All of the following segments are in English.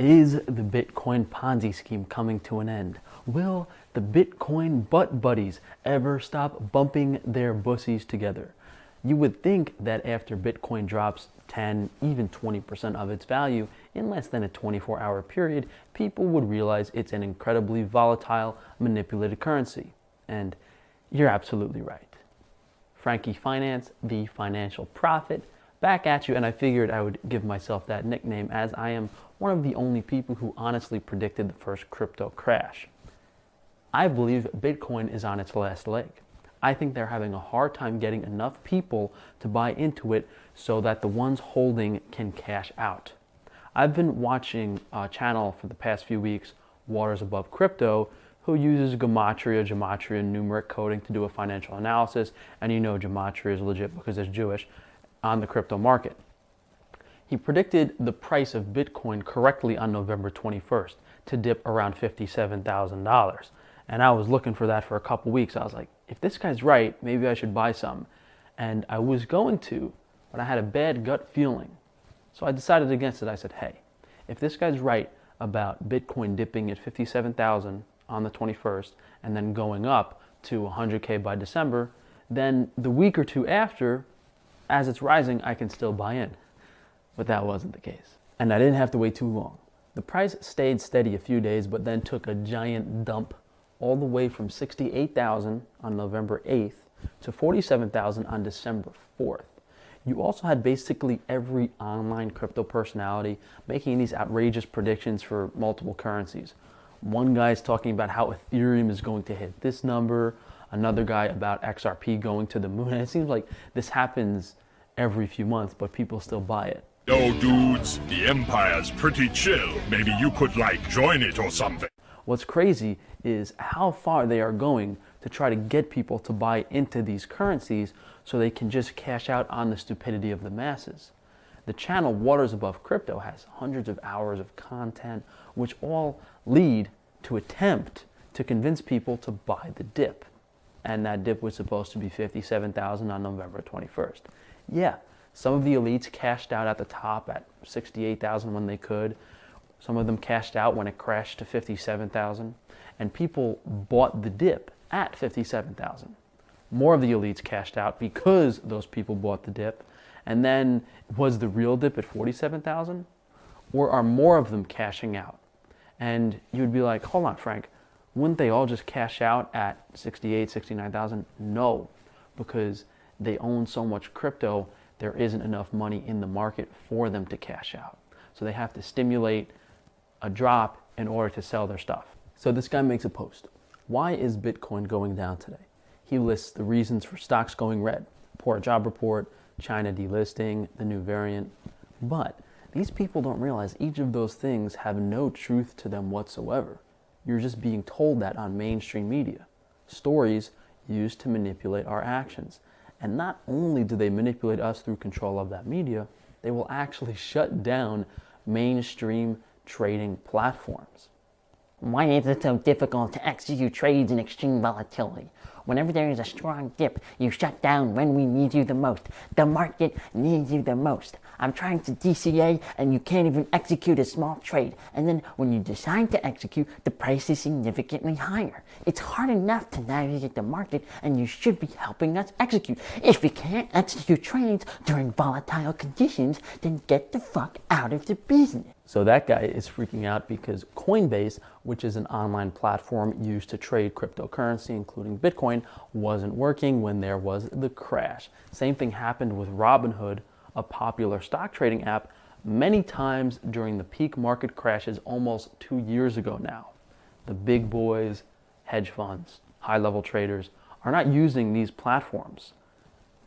Is the Bitcoin Ponzi scheme coming to an end? Will the Bitcoin butt buddies ever stop bumping their bussies together? You would think that after Bitcoin drops 10, even 20% of its value in less than a 24 hour period, people would realize it's an incredibly volatile, manipulated currency. And you're absolutely right. Frankie Finance, the financial prophet, back at you, and I figured I would give myself that nickname as I am one of the only people who honestly predicted the first crypto crash. I believe Bitcoin is on its last leg. I think they're having a hard time getting enough people to buy into it so that the ones holding can cash out. I've been watching a channel for the past few weeks, Waters Above Crypto, who uses gematria, gematria, numeric coding to do a financial analysis. And you know gematria is legit because it's Jewish on the crypto market. He predicted the price of Bitcoin correctly on November 21st to dip around $57,000. And I was looking for that for a couple weeks. I was like, if this guy's right, maybe I should buy some. And I was going to, but I had a bad gut feeling. So I decided against it. I said, hey, if this guy's right about Bitcoin dipping at 57,000 on the 21st and then going up to 100K by December, then the week or two after, as it's rising, I can still buy in. But that wasn't the case. And I didn't have to wait too long. The price stayed steady a few days, but then took a giant dump all the way from 68,000 on November 8th to 47,000 on December 4th. You also had basically every online crypto personality making these outrageous predictions for multiple currencies. One guy is talking about how Ethereum is going to hit this number, another guy about XRP going to the moon. And it seems like this happens every few months, but people still buy it. Yo, dudes, the Empire's pretty chill. Maybe you could, like, join it or something. What's crazy is how far they are going to try to get people to buy into these currencies so they can just cash out on the stupidity of the masses. The channel Waters Above Crypto has hundreds of hours of content, which all lead to attempt to convince people to buy the dip and that dip was supposed to be 57,000 on November 21st. Yeah, some of the elites cashed out at the top at 68,000 when they could. Some of them cashed out when it crashed to 57,000 and people bought the dip at 57,000. More of the elites cashed out because those people bought the dip. And then was the real dip at 47,000 or are more of them cashing out? And you would be like, hold on, Frank, wouldn't they all just cash out at 68, 69,000? No, because they own so much crypto, there isn't enough money in the market for them to cash out. So they have to stimulate a drop in order to sell their stuff. So this guy makes a post. Why is Bitcoin going down today? He lists the reasons for stocks going red. Poor job report, China delisting, the new variant. But these people don't realize each of those things have no truth to them whatsoever. You're just being told that on mainstream media. Stories used to manipulate our actions. And not only do they manipulate us through control of that media, they will actually shut down mainstream trading platforms. Why is it so difficult to execute trades in extreme volatility? Whenever there is a strong dip, you shut down when we need you the most. The market needs you the most. I'm trying to DCA and you can't even execute a small trade. And then when you decide to execute, the price is significantly higher. It's hard enough to navigate the market and you should be helping us execute. If we can't execute trades during volatile conditions, then get the fuck out of the business. So that guy is freaking out because Coinbase, which is an online platform used to trade cryptocurrency, including Bitcoin, wasn't working when there was the crash. Same thing happened with Robinhood, a popular stock trading app, many times during the peak market crashes almost two years ago now. The big boys, hedge funds, high level traders are not using these platforms.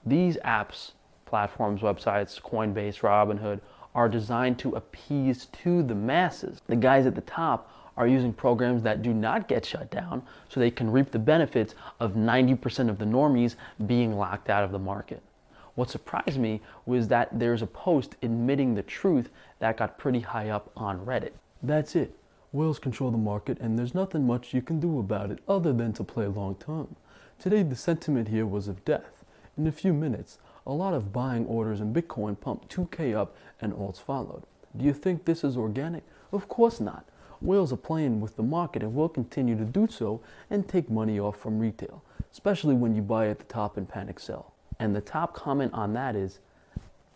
These apps, platforms, websites, Coinbase, Robinhood, are designed to appease to the masses. The guys at the top are using programs that do not get shut down so they can reap the benefits of 90% of the normies being locked out of the market. What surprised me was that there's a post admitting the truth that got pretty high up on Reddit. That's it. Whales control the market and there's nothing much you can do about it other than to play long term. Today the sentiment here was of death. In a few minutes, a lot of buying orders in Bitcoin pumped 2K up and alts followed. Do you think this is organic Of course not. Whales are playing with the market and will continue to do so and take money off from retail, especially when you buy at the top and panic sell. And the top comment on that is,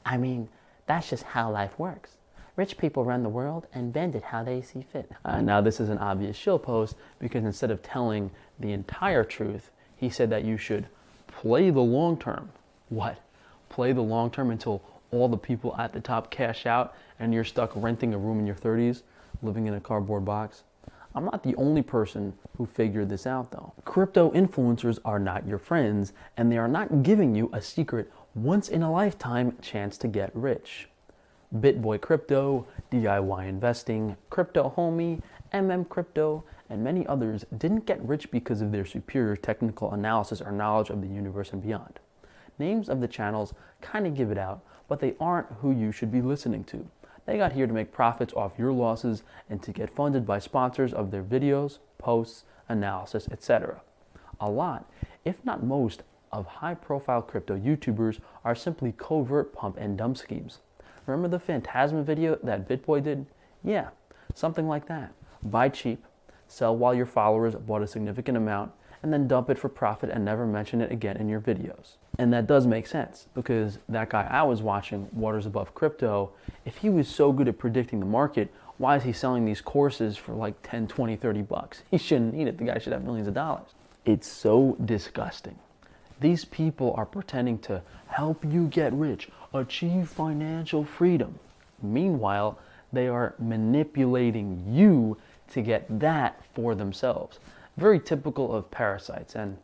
I mean, that's just how life works. Rich people run the world and bend it how they see fit. Uh, now, this is an obvious shill post because instead of telling the entire truth, he said that you should play the long term. What? Play the long term until all the people at the top cash out and you're stuck renting a room in your 30s, living in a cardboard box? I'm not the only person who figured this out though. Crypto influencers are not your friends and they are not giving you a secret once in a lifetime chance to get rich. BitBoy Crypto, DIY Investing, Crypto Homie, MM Crypto, and many others didn't get rich because of their superior technical analysis or knowledge of the universe and beyond. Names of the channels kind of give it out, but they aren't who you should be listening to. They got here to make profits off your losses and to get funded by sponsors of their videos, posts, analysis, etc. A lot, if not most, of high profile crypto YouTubers are simply covert pump and dump schemes. Remember the Phantasma video that BitBoy did? Yeah, something like that. Buy cheap, sell while your followers bought a significant amount, and then dump it for profit and never mention it again in your videos. And that does make sense because that guy I was watching, Waters Above Crypto, if he was so good at predicting the market, why is he selling these courses for like 10, 20, 30 bucks? He shouldn't need it. The guy should have millions of dollars. It's so disgusting. These people are pretending to help you get rich, achieve financial freedom. Meanwhile, they are manipulating you to get that for themselves. Very typical of parasites, and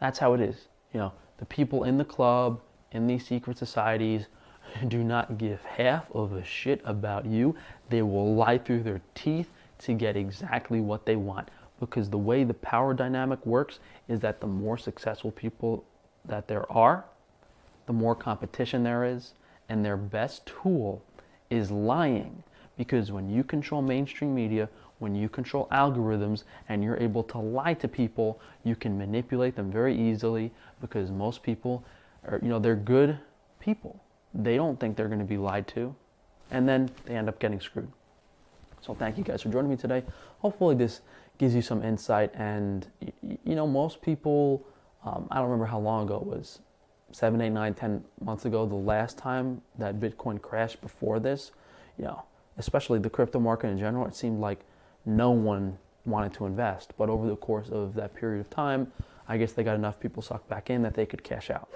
that's how it is. You know, the people in the club, in these secret societies, do not give half of a shit about you. They will lie through their teeth to get exactly what they want because the way the power dynamic works is that the more successful people that there are, the more competition there is, and their best tool is lying. Because when you control mainstream media, when you control algorithms and you're able to lie to people, you can manipulate them very easily because most people are, you know, they're good people. They don't think they're going to be lied to, and then they end up getting screwed. So thank you guys for joining me today. Hopefully this gives you some insight. And you know, most people, um, I don't remember how long ago it was, seven, eight, nine, ten months ago, the last time that Bitcoin crashed before this. You know, especially the crypto market in general, it seemed like no one wanted to invest. But over the course of that period of time, I guess they got enough people sucked back in that they could cash out.